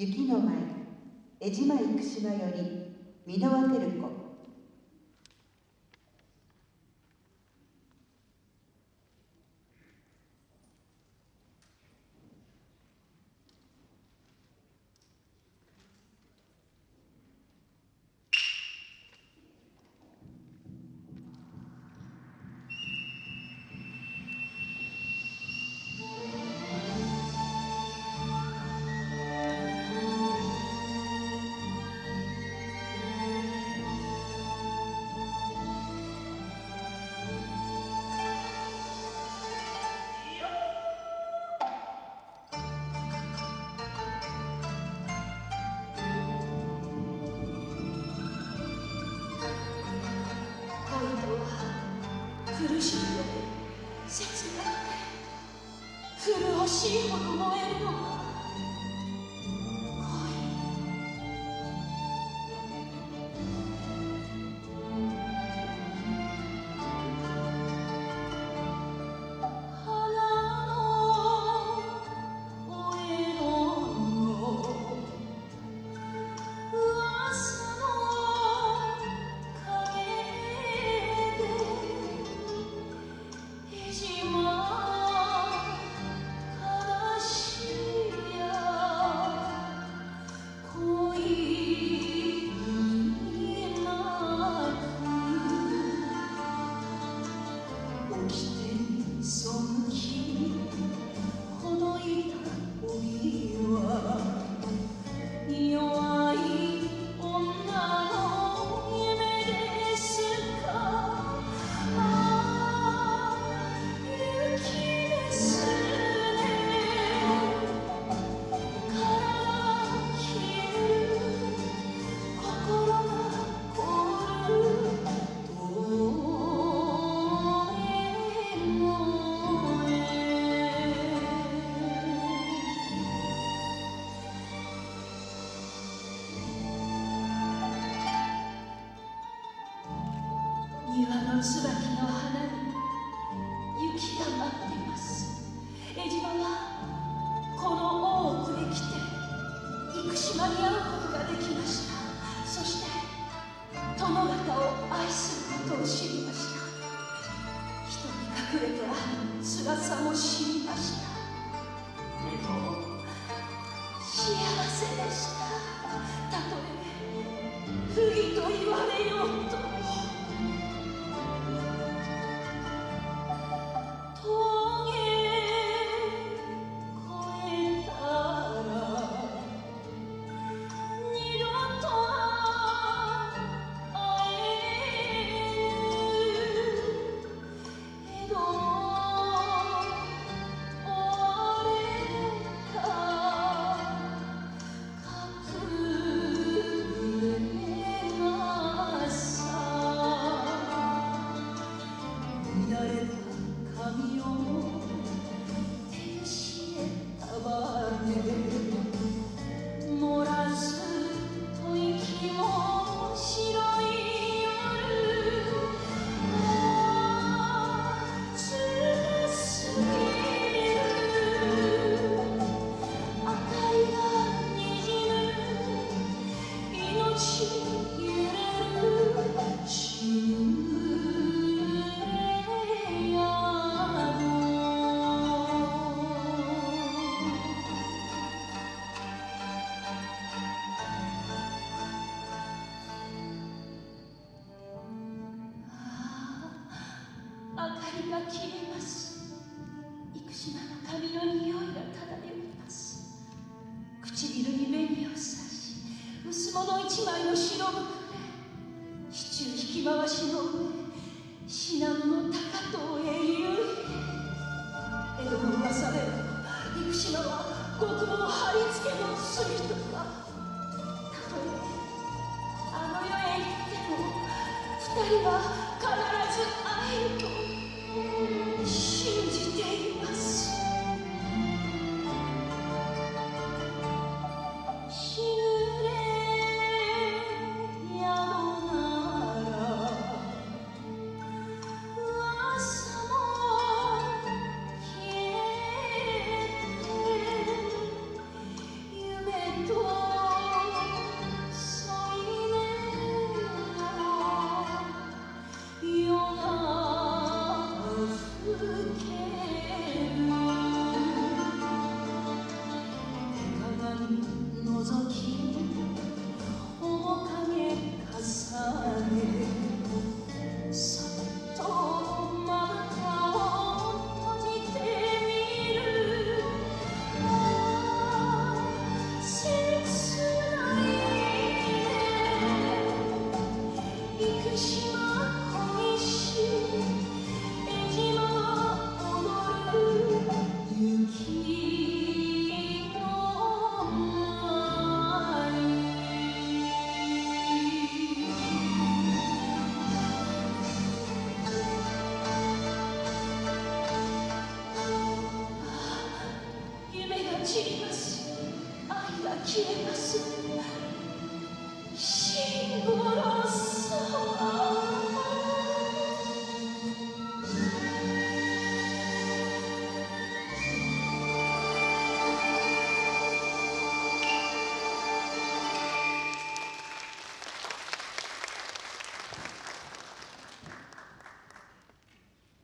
雪の舞江島生島より箕輪照子苦しくて切なくて麗しいほど燃えるの。の椿の花に雪が舞っています。江島はこの大奥へ来て生島に会うことができました。そして殿方を愛することを知りました。人に隠れてある辛さも知りました。でも幸せでした。たとえ不義と言われようとりが消えます。生島の髪の匂いが漂います。唇に紅を刺し薄物一枚の白袋支柱引き回しの上信濃の高遠へゆい江戸の噂で生島は極毛貼り付けの罪とか。たとえあの世へ行っても二人は必ず会える。と信消えます。シンボロス